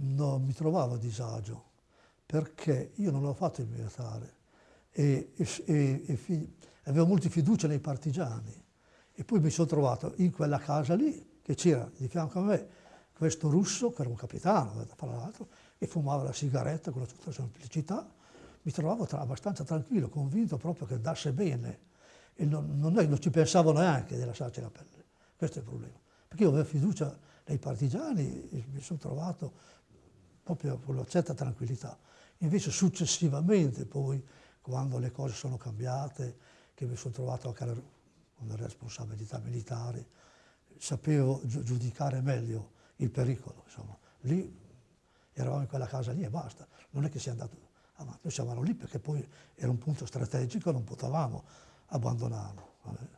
non mi trovavo a disagio perché io non ho fatto il militare e, e, e fi, avevo molta fiducia nei partigiani e poi mi sono trovato in quella casa lì che c'era di fianco a me questo russo, che era un capitano, tra l'altro, e fumava la sigaretta con tutta semplicità, mi trovavo tra, abbastanza tranquillo, convinto proprio che andasse bene e non, non, non ci pensavo neanche di lasciarci la pelle. Questo è il problema. Perché io avevo fiducia nei partigiani e mi sono trovato proprio con una certa tranquillità. Invece successivamente poi, quando le cose sono cambiate, che mi sono trovato anche con le responsabilità militari, sapevo giudicare meglio il pericolo. Insomma. Lì eravamo in quella casa lì e basta, non è che sia andato avanti, noi siamo lì perché poi era un punto strategico, non potevamo abbandonarlo. Vabbè.